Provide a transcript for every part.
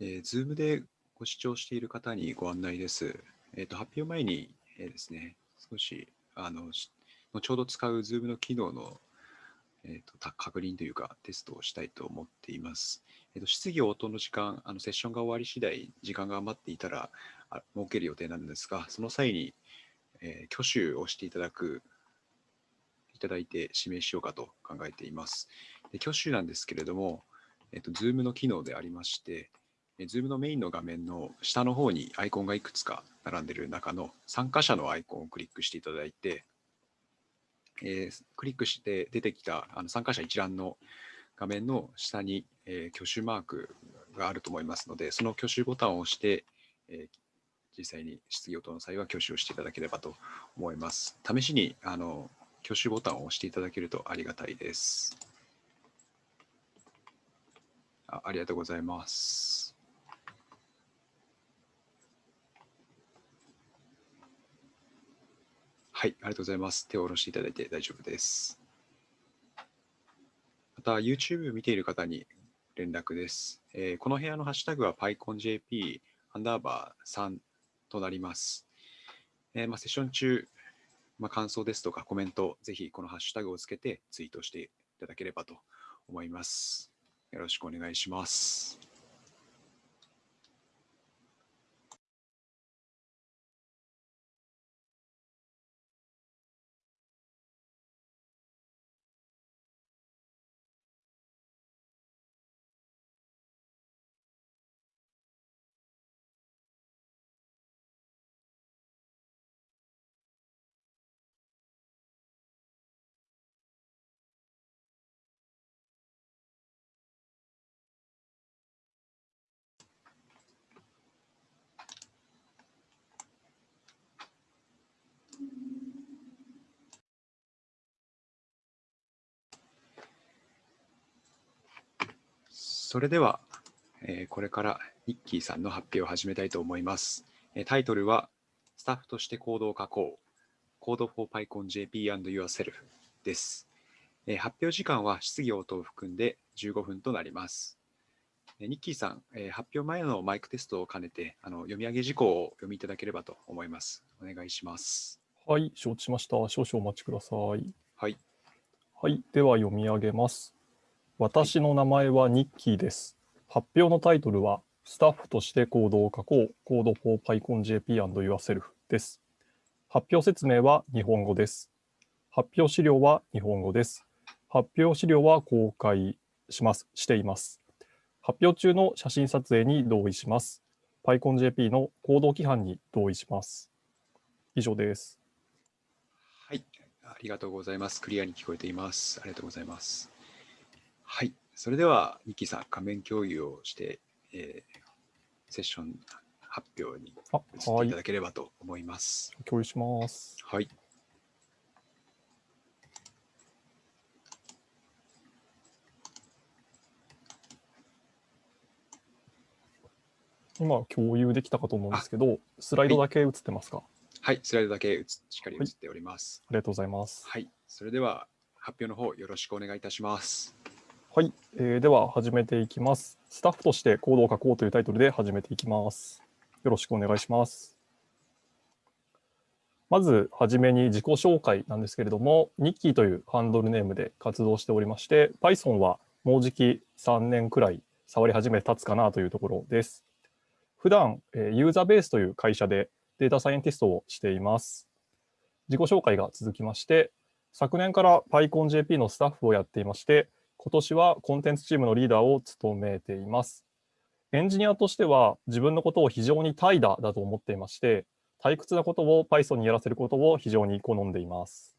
えー、Zoom でご視聴している方にご案内です。えーと、発表前に、えー、ですね、少しあの後ほど使う Zoom の機能の、えーと、確認というかテストをしたいと思っています。えーと、質疑応答の時間、あのセッションが終わり次第、時間が余っていたら設ける予定なんですが、その際に、えー、挙手をしていただく、いただいて指名しようかと考えています。で挙手なんですけれども、えーと、Zoom の機能でありまして、Zoom のメインの画面の下の方にアイコンがいくつか並んでいる中の参加者のアイコンをクリックしていただいて、えー、クリックして出てきたあの参加者一覧の画面の下に、えー、挙手マークがあると思いますので、その挙手ボタンを押して、えー、実際に質疑応答の際は挙手をしていただければと思います。試しにあの挙手ボタンを押していただけるとありがたいです。あありがとうございます。はい、ありがとうございます。手を下ろしていただいて大丈夫です。また、YouTube 見ている方に連絡です。えー、この部屋のハッシュタグは PyConJP アンダーバー3となります。えー、まあ、セッション中、まあ、感想ですとかコメント、ぜひこのハッシュタグをつけてツイートしていただければと思います。よろしくお願いします。それでは、えー、これからニッキーさんの発表を始めたいと思います。えー、タイトルは、スタッフとしてコードを書こう。Code for PyConJP and Yourself です。えー、発表時間は質疑応答を含んで15分となります。えー、ニッキーさん、えー、発表前のマイクテストを兼ねてあの読み上げ事項を読みいただければと思います。お願いします。はい、承知しました。少々お待ちください。はい。はい、では読み上げます。私の名前はニッキーです。発表のタイトルは、スタッフとしてコードを書こう、コード for PyConJP&Yourself です。発表説明は日本語です。発表資料は日本語です。発表資料は公開します、しています。発表中の写真撮影に同意します。PyConJP の行動規範に同意します。以上です。はい、ありがとうございます。クリアに聞こえています。ありがとうございます。はい。それでは、ニキさん、画面共有をして、えー、セッション発表に移っていただければと思います。はい、共有します。はい。今、共有できたかと思うんですけど、スライドだけ映ってますか、はい、スライドだけしっかり映っております、はい、ありがとうございます。はい。それでは、発表の方よろしくお願いいたします。はい、えー、では始めていきます。スタッフとしてコードを書こうというタイトルで始めていきます。よろしくお願いします。まずはじめに自己紹介なんですけれども、ニッキーというハンドルネームで活動しておりまして、Python はもうじき3年くらい触り始めて立つかなというところです。普段、ユーザーベースという会社でデータサイエンティストをしています。自己紹介が続きまして、昨年から PyConJP のスタッフをやっていまして、今年はコンテンツチームのリーダーを務めています。エンジニアとしては自分のことを非常に怠惰だと思っていまして、退屈なことを Python にやらせることを非常に好んでいます。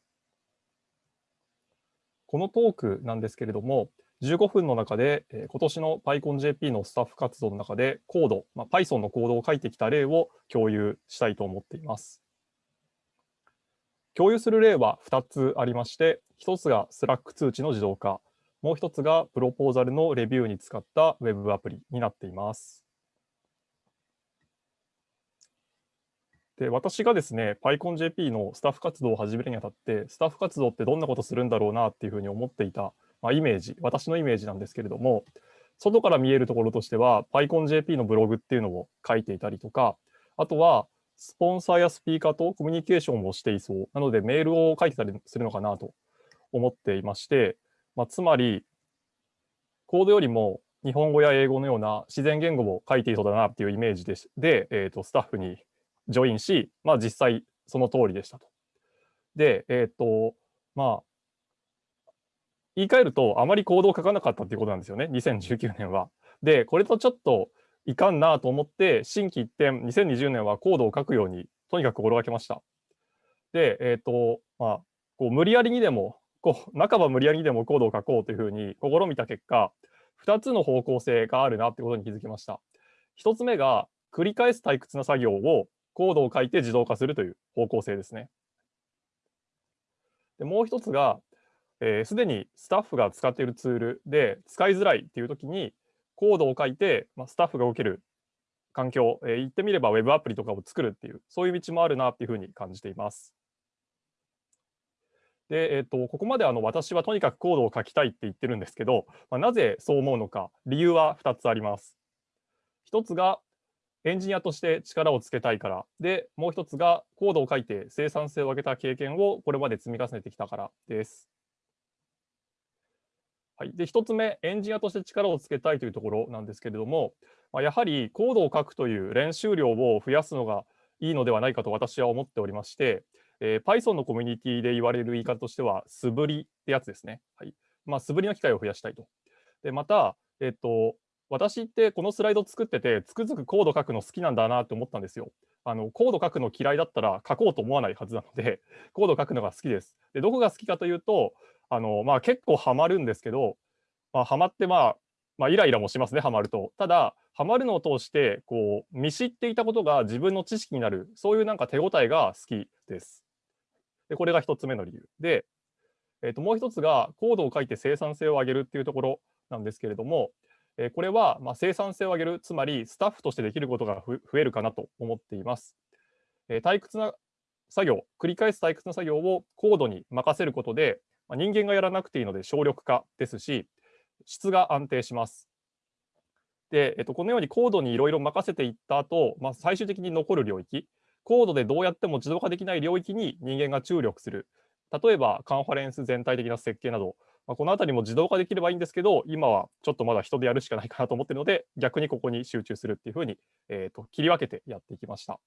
このトークなんですけれども、15分の中で、え今年の PyConJP のスタッフ活動の中でコード、まあ、Python のコードを書いてきた例を共有したいと思っています。共有する例は2つありまして、1つが Slack 通知の自動化、もう一つがプロポーザルのレビューに使った Web アプリになっています。で私がですね、PyConJP のスタッフ活動を始めるにあたって、スタッフ活動ってどんなことするんだろうなっていうふうに思っていた、まあ、イメージ、私のイメージなんですけれども、外から見えるところとしては、PyConJP のブログっていうのを書いていたりとか、あとは、スポンサーやスピーカーとコミュニケーションをしていそう。なので、メールを書いてたりするのかなと思っていまして、まあ、つまり、コードよりも日本語や英語のような自然言語を書いていそうだなっていうイメージでで、えーと、スタッフにジョインし、まあ、実際その通りでしたと。で、えっ、ー、と、まあ、言い換えると、あまりコードを書かなかったっていうことなんですよね、2019年は。で、これとちょっといかんなと思って、心機一転、2020年はコードを書くように、とにかく心がけました。で、えっ、ー、と、まあ、こう無理やりにでも、こう半ば無理やりでもコードを書こうというふうに試みた結果、2つの方向性があるなってことに気づきました。1つ目が、繰り返す退屈な作業をコードを書いて自動化するという方向性ですね。でもう1つが、す、えー、で、にスタッフが使っているツールで使いづらいっていうときに、コードを書いて、まあ、スタッフが受ける環境、えー、言ってみれば Web アプリとかを作るっていう、そういう道もあるなっていうふうに感じています。で、えーと、ここまであの私はとにかくコードを書きたいって言ってるんですけど、まあ、なぜそう思うのか、理由は2つあります。1つがエンジニアとして力をつけたいから、で、もう1つがコードを書いて生産性を上げた経験をこれまで積み重ねてきたからです。はい、で1つ目、エンジニアとして力をつけたいというところなんですけれども、まあ、やはりコードを書くという練習量を増やすのがいいのではないかと私は思っておりまして、えー、Python のコミュニティで言われる言い方としては、素振りってやつですね。はいまあ、素振りの機会を増やしたいと。でまた、えっ、と、私ってこのスライド作ってて、つくづくコード書くの好きなんだなって思ったんですよ。あのコード書くの嫌いだったら書こうと思わないはずなので、コード書くのが好きです。でどこが好きかというと、あのまあ、結構ハマるんですけど、まあ、ハマって、まあ、まあ、イライラもしますね、ハマると。ただ、ハマるのを通して、こう、見知っていたことが自分の知識になる、そういうなんか手応えが好きです。でこれが1つ目の理由。で、えー、ともう1つがコードを書いて生産性を上げるっていうところなんですけれども、え、これはま生産性を上げる、つまりスタッフとしてできることが増えるかなと思っています。え、退屈な作業、繰り返す退屈な作業をコードに任せることで、ま人間がやらなくていいので省力化ですし、質が安定します。で、えっと、このようにコードにいろいろ任せていった後、まあ、最終的に残る領域、コードでどうやっても自動化できない領域に人間が注力する。例えば、カンファレンス全体的な設計など、まあ、このあたりも自動化できればいいんですけど、今はちょっとまだ人でやるしかないかなと思っているので、逆にここに集中するっていうふうに、えーと、切り分けてやっていきました。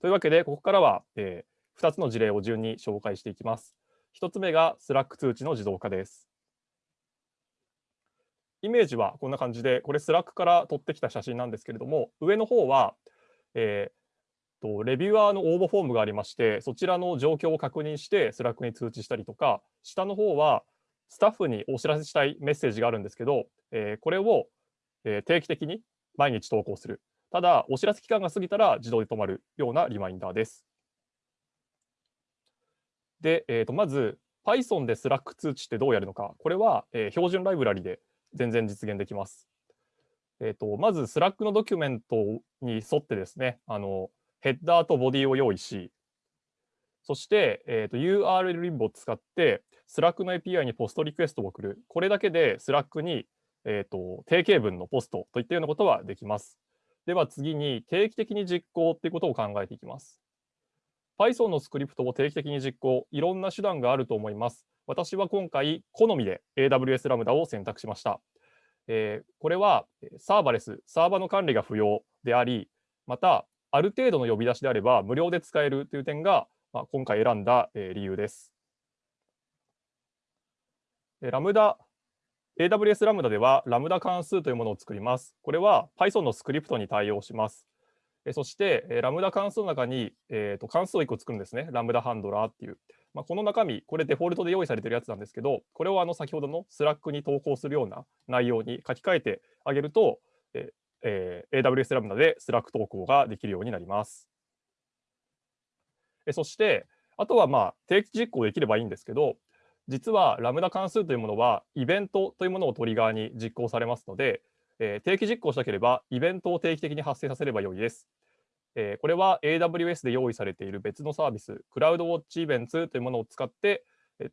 というわけで、ここからは、えー、2つの事例を順に紹介していきます。1つ目が Slack 通知の自動化です。イメージはこんな感じで、これ Slack から撮ってきた写真なんですけれども、上の方は、えー、とレビューアーの応募フォームがありまして、そちらの状況を確認して、 Slack に通知したりとか、下の方は、スタッフにお知らせしたいメッセージがあるんですけど、えー、これを、えー、定期的に毎日投稿する。ただ、お知らせ期間が過ぎたら自動で止まるようなリマインダーです。で、えー、とまず、Python で Slack 通知ってどうやるのか。これは、えー、標準ライブラリで全然実現できます。えーと、まず、 Slack のドキュメントに沿ってですね、あのヘッダーとボディを用意し、そして、えーと、URL リンボを使って、 Slack の API にポストリクエストを送る。これだけで Slack に、えーと、定型文のポストといったようなことはできます。では次に定期的に実行っていうことを考えていきます。Python のスクリプトを定期的に実行、いろんな手段があると思います。私は今回、好みで AWS ラムダを選択しました。えー、これはサーバレス、サーバの管理が不要であり、また、ある程度の呼び出しであれば無料で使えるという点が、まあ、今回選んだ、え、理由です。ラムダ、AWS ラムダではラムダ関数というものを作ります。これは Python のスクリプトに対応します。そして、 Lambda 関数の中に、えー、と関数を1個作るんですね。 lambda handler っていう。まあ、この中身、これデフォルトで用意されてるやつなんですけど、これをあの先ほどの Slack に投稿するような内容に書き換えてあげると、ええー、AWS ラムダでスラック投稿ができるようになります。えそして、あとはまあ定期実行できればいいんですけど、実は Lambda 関数というものはイベントというものをトリガーに実行されますので、えー、定期実行したければイベントを定期的に発生させればよいです。えー、これは AWS で用意されている別のサービス、 CloudWatch Events というものを使って、え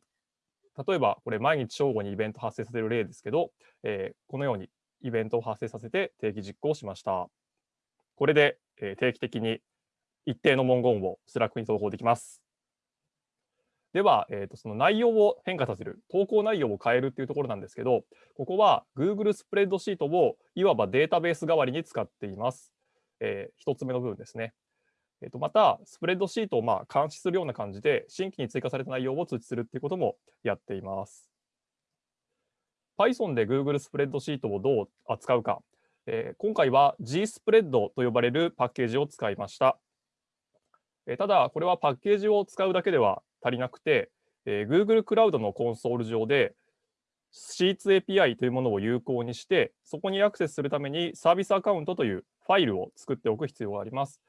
例えばこれ毎日正午にイベント発生させる例ですけど、えー、このようにイベントを発生させて定期実行しました。これで、えー、定期的に一定の文言を Slack に投稿できます。では、えーと、その内容を変化させる、投稿内容を変えるっていうところなんですけど、ここは Google スプレッドシートをいわばデータベース代わりに使っています。えー、1つ目の部分ですね。えーと、また、スプレッドシートをまあ監視するような感じで、新規に追加された内容を通知するっていうこともやっています。Python で Google スプレッドシートをどう扱うか、えー、今回は GSpread と呼ばれるパッケージを使いました。えー、ただ、これはパッケージを使うだけでは足りなくて、えー、Google クラウドのコンソール上で Sheets API というものを有効にして、そこにアクセスするためにサービスアカウントというファイルを作っておく必要があります。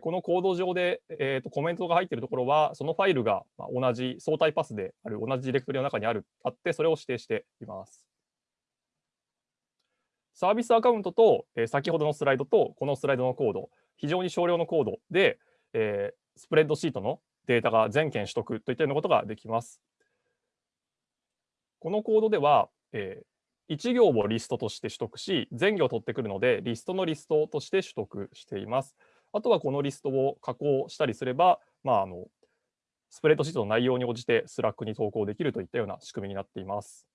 このコード上で、えーと、コメントが入っているところは、そのファイルが同じ相対パスである、同じディレクトリの中にあるあって、それを指定しています。サービスアカウントと、えー、先ほどのスライドとこのスライドのコード、非常に少量のコードで、えー、スプレッドシートのデータが全件取得といったようなことができます。このコードでは、えー、1行をリストとして取得し、全行を取ってくるので、リストのリストとして取得しています。あとはこのリストを加工したりすれば、まあ、あのスプレッドシートの内容に応じて Slack に投稿できるといったような仕組みになっています。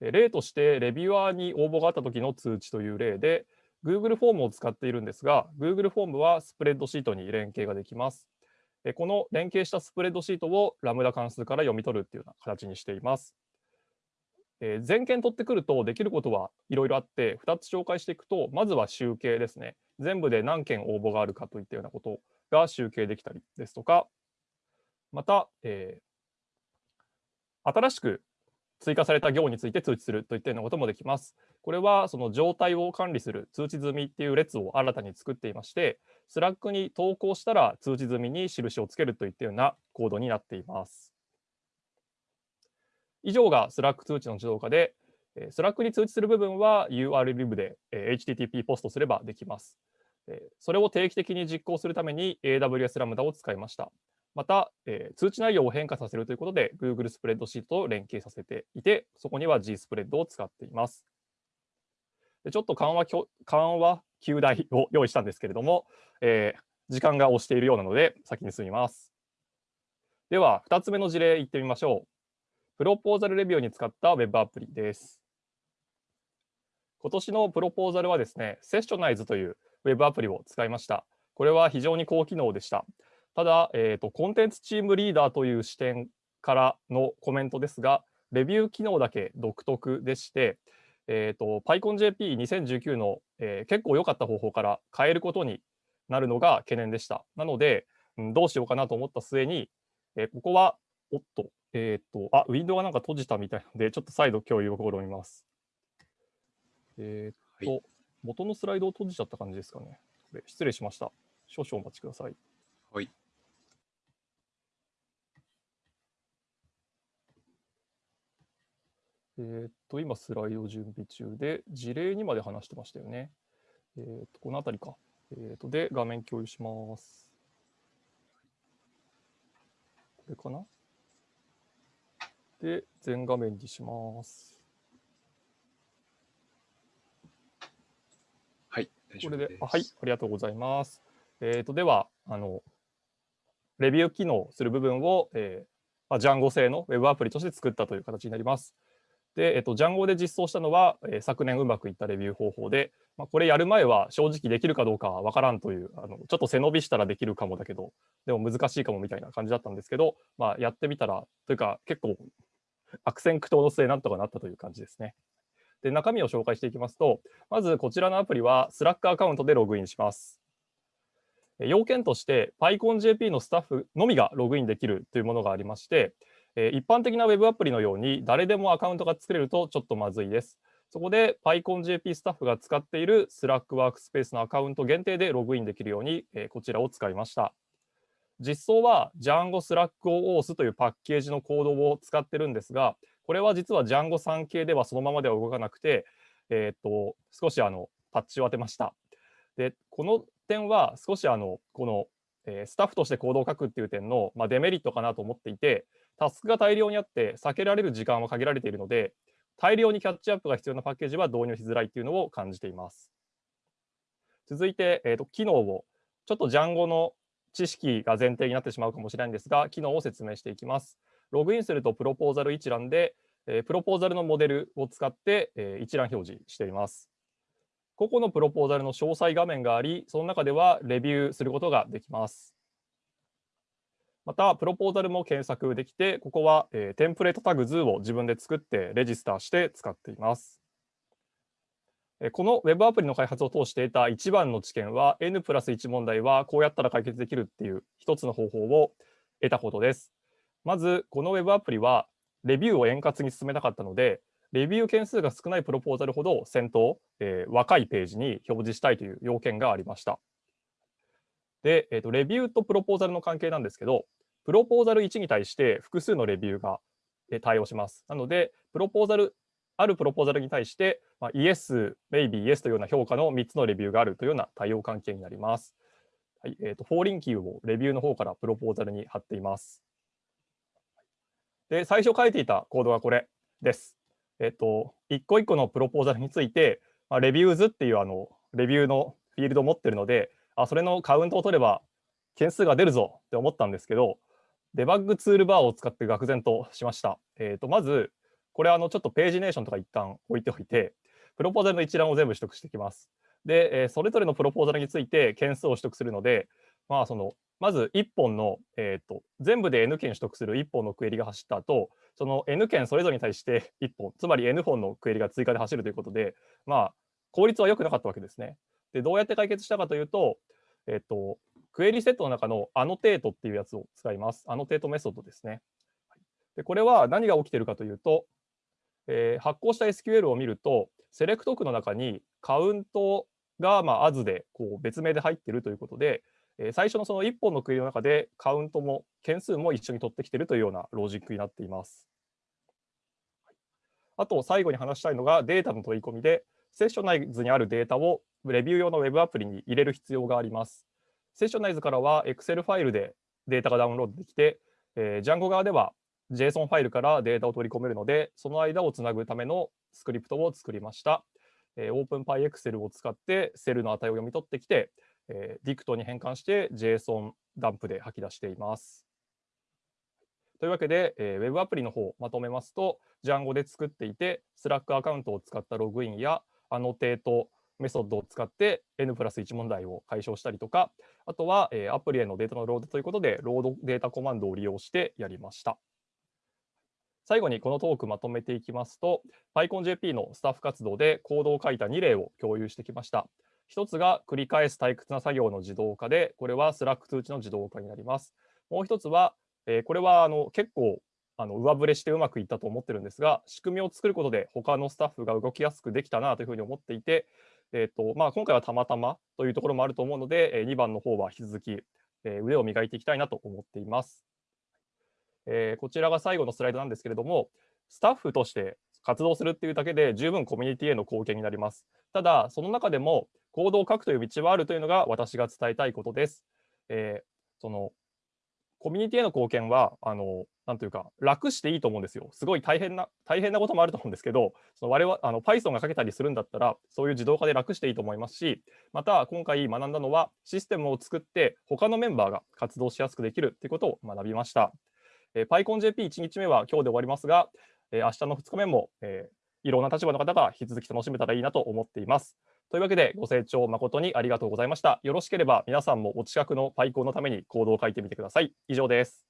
例として、レビュアーに応募があった時の通知という例で、Google フォームを使っているんですが、Google フォームはスプレッドシートに連携ができます。この連携したスプレッドシートを Lambda 関数から読み取るっていうような形にしています。え全件取ってくるとできることはいろいろあって2つ紹介していくとまずは集計ですね全部で何件応募があるかといったようなことが集計できたりですとかまた、えー、新しく追加された行について通知するといったようなこともできます。これはその状態を管理する通知済みっていう列を新たに作っていまして、 Slack に投稿したら通知済みに印をつけるといったようなコードになっています。以上が Slack 通知の自動化で、 Slack に通知する部分は urllib で HTTP ポストすればできます。それを定期的に実行するために AWS ラムダを使いました。また、通知内容を変化させるということで、Google スプレッドシートと連携させていて、そこには G スプレッドを使っています。でちょっと緩和緩和9台を用意したんですけれども、えー、時間が押しているようなので、先に進みます。では、2つ目の事例いってみましょう。プロポーザルレビューに使った Web アプリです。今年のプロポーザルはですね、セッショナイズという Web アプリを使いました。これは非常に高機能でした。ただ、えーと、コンテンツチームリーダーという視点からのコメントですが、レビュー機能だけ独特でして、えーと、PyConJP2019 の、えー、結構良かった方法から変えることになるのが懸念でした。なので、うん、どうしようかなと思った末に、えー、ここは、おっと、えっ、ー、と、あ、ウィンドウがなんか閉じたみたいなので、ちょっと再度共有を試みます。えっ、と、はい、元のスライドを閉じちゃった感じですかね。失礼しました。少々お待ちください。はい。えっと、今スライド準備中で、事例にまで話してましたよね。えっと、このあたりか。えっと、で、画面共有します。これかな？で、全画面にします。はい、これで、はい、ありがとうございます。えっ、と、では、あの、レビュー機能する部分を、えーまあ、ジャンゴ製の Web アプリとして作ったという形になります。で、えっと、ジャンゴで実装したのは、えー、昨年うまくいったレビュー方法で、まあ、これやる前は正直できるかどうかは分からんという、あのちょっと背伸びしたらできるかもだけど、でも難しいかもみたいな感じだったんですけど、まあ、やってみたら、というか結構悪戦苦闘の末なんとかなったという感じですね。で、中身を紹介していきますと、まずこちらのアプリは Slack アカウントでログインします。要件として PyConJP のスタッフのみがログインできるというものがありまして、え一般的な Web アプリのように誰でもアカウントが作れるとちょっとまずいです。そこで PyConJP スタッフが使っている Slack ワークスペースのアカウント限定でログインできるように、えこちらを使いました。実装は Django SlackOS というパッケージのコードを使ってるんですが、これは実は Django 3系ではそのままでは動かなくて、えー、っと少しあのパッチを当てました。で、この点は少しあのこの、えー、スタッフとしてコードを書くっていう点の、まあ、デメリットかなと思っていて、タスクが大量にあって避けられる時間は限られているので、大量にキャッチアップが必要なパッケージは導入しづらいというのを感じています。続いて、えーと、機能を、ちょっと Django の知識が前提になってしまうかもしれないんですが、機能を説明していきます。ログインするとプロポーザル一覧で、えー、プロポーザルのモデルを使って、えー、一覧表示しています。個々のプロポーザルの詳細画面があり、その中ではレビューすることができます。また、プロポーザルも検索できて、ここは、えー、テンプレートタグ図を自分で作ってレジスターして使っています。この Web アプリの開発を通して得た一番の知見は N プラス1問題はこうやったら解決できるっていう一つの方法を得たことです。まずこの Web アプリはレビューを円滑に進めたかったのでレビュー件数が少ないプロポーザルほど先頭、えー、若いページに表示したいという要件がありました。で、えーと、レビューとプロポーザルの関係なんですけどプロポーザル1に対して複数のレビューが対応します。なので、プロポーザルあるプロポーザルに対して、まあ、Yes、Maybe、Yes というような評価の3つのレビューがあるというような対応関係になります。はいえーと、フォーリンキーをレビューの方からプロポーザルに貼っています。で、最初書いていたコードがこれです。えっ、ー、と、一個一個のプロポーザルについて、まあ、レビューズっていうあのレビューのフィールドを持っているので、あそれのカウントを取れば件数が出るぞって思ったんですけど、デバッグツールバーを使って愕然としました。えっ、ー、と、まず、これあのちょっとページネーションとか一旦置いておいて、プロポーザルの一覧を全部取得していきます。で、えそれぞれのプロポーザルについて件数を取得するので、まあ、そのまず1本の、えーと、全部で N 件取得する1本のクエリが走った後、その N 件それぞれに対して1本、つまり N 本のクエリが追加で走るということで、まあ、効率は良くなかったわけですね。で、どうやって解決したかというと、えっ、と、クエリセットの中の annotate っていうやつを使います。 annotate メソッドですね。でこれは何が起きているかというと、えー、発行した SQL を見ると、 SELECT 句の中にカウントが、まあ、as でこう別名で入っているということで、えー、最初のその1本のクエリの中でカウントも件数も一緒に取ってきているというようなロジックになっています。あと最後に話したいのがデータの取り込みで、セッショナイズにあるデータをレビュー用の Web アプリに入れる必要があります。セッショナイズからは Excel ファイルでデータがダウンロードできて、えー、Django 側では JSON ファイルからデータを取り込めるので、その間をつなぐためのスクリプトを作りました。えー、OpenPyExcel を使ってセルの値を読み取ってきて、えー、DICT に変換して JSON ダンプで吐き出しています。というわけで、えー、Web アプリの方まとめますと、Django で作っていて、Slack アカウントを使ったログインや annotate メソッドを使って N プラス1問題を解消したりとか、あとは、えー、アプリへのデータのロードということで、 loaddata コマンドを利用してやりました。最後にこのトークまとめていきますと、PyConJP のスタッフ活動でコードを書いた2例を共有してきました。一つが繰り返す退屈な作業の自動化で、これは Slack 通知の自動化になります。もう一つは、えー、これはあの結構あの上振れしてうまくいったと思ってるんですが、仕組みを作ることで他のスタッフが動きやすくできたなというふうに思っていて、えーとまあ、今回はたまたまというところもあると思うので、え2番の方は引き続き、え腕を磨いていきたいなと思っています。え、こちらが最後のスライドなんですけれども、スタッフとして活動するっていうだけで十分コミュニティへの貢献になります。ただ、その中でもコードを書くという道はあるというのが私が伝えたいことです。えー、そのコミュニティへの貢献は、あの、なんというか、楽していいと思うんですよ。すごい大変な、大変なこともあると思うんですけど、その我々、あの Python が書けたりするんだったら、そういう自動化で楽していいと思いますし、また、今回学んだのは、システムを作って、他のメンバーが活動しやすくできるということを学びました。えー、PyConJP1 日目は今日で終わりますが、えー、明日の2日目も、えー、いろんな立場の方が引き続き楽しめたらいいなと思っています。というわけで、ご清聴誠にありがとうございました。よろしければ皆さんもお近くの PyCon のためにコードを書いてみてください。以上です。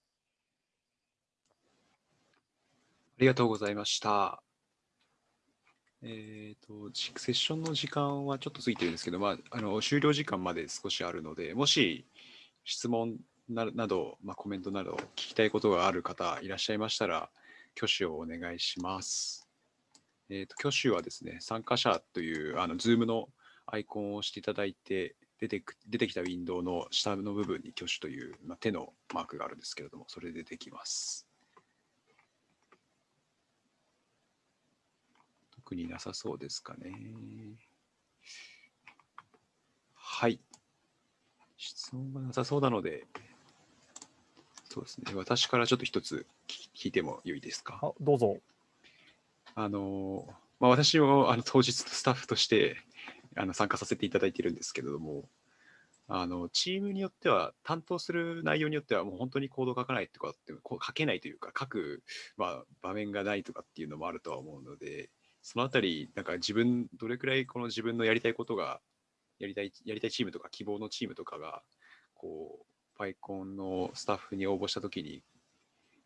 ありがとうございました。えーと、セッションの時間はちょっと過ぎてるんですけど、まあ、あの終了時間まで少しあるので、もし質問ななど、まあ、コメントなど聞きたいことがある方いらっしゃいましたら、挙手をお願いします。えーと、挙手はですね、参加者というあの Zoom のアイコンを押していただいて、出てく出てきたウィンドウの下の部分に挙手という、まあ、手のマークがあるんですけれども、それでできます。特になさそうですかね。はい。質問がなさそうなので、そうですね。私からちょっと一つ聞いてもよいですか？あどうぞ。あの、まあ、私もあの当日のスタッフとしてあの参加させていただいてるんですけれども、あのチームによっては、担当する内容によっては、もう本当にコード書かないとかって、書けないというか、書く、まあ、場面がないとかっていうのもあるとは思うので、そのあたり、なんか自分、どれくらいこの自分のやりたいことが、やりたい、やりたいチームとか希望のチームとかが、こう、PyCon のスタッフに応募したときに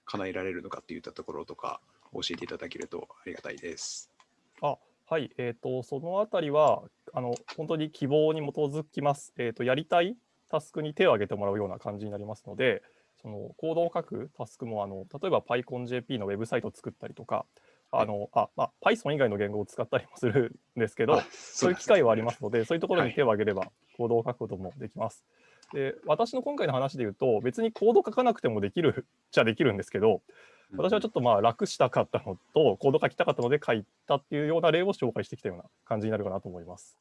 叶えられるのかっていったところとか、教えていただけるとありがたいです。あはい、えー、とそのあたりはあの本当に希望に基づきます、えーと。やりたいタスクに手を挙げてもらうような感じになりますので、そのコードを書くタスクもあの例えば PyConJP のウェブサイトを作ったりとか、あのあまあ、Python 以外の言語を使ったりもするんですけど、そういう機会はありますので、そういうところに手を挙げればコードを書くこともできます。で私の今回の話で言うと、別にコード書かなくてもできるっちゃできるんですけど、私はちょっとまあ楽したかったのと、コード書きたかったので書いたっていうような例を紹介してきたような感じになるかなと思います。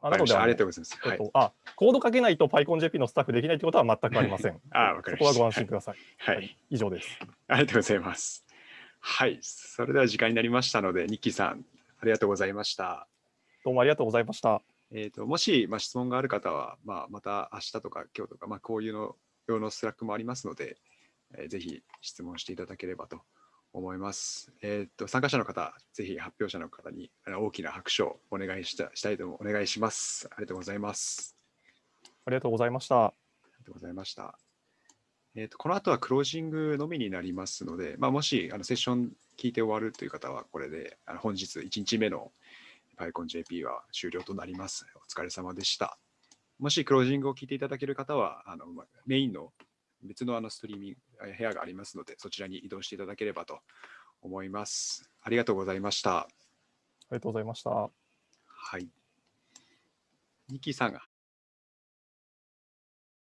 あなのでありがとうございます。えっと、あコード書けないと PyConJP のスタッフできないということは全くありません。あわかりましたそこはご安心ください。はい、はい、以上です。ありがとうございます。はい、それでは時間になりましたので、ニッキーさん、ありがとうございました。どうもありがとうございました。えーと、もし、まあ、質問がある方は、まあ、また明日とか今日とか、まあ、こういうの用の Slack もありますので、えーぜひ質問していただければと思います。えーと、参加者の方、ぜひ発表者の方に大きな拍手をお願いしたしたいとお願いします。ありがとうございます。ありがとうございました。ありがとうございました。えーと、この後はクロージングのみになりますので、まあ、もしあのセッション聞いて終わるという方は、これであの本日1日目の PyConJP は終了となります。お疲れ様でした。もしクロージングを聞いていただける方は、あのまメインの別のあのストリーミング部屋がありますので、そちらに移動していただければと思います。ありがとうございました。ありがとうございました。はい。ニッキーさんが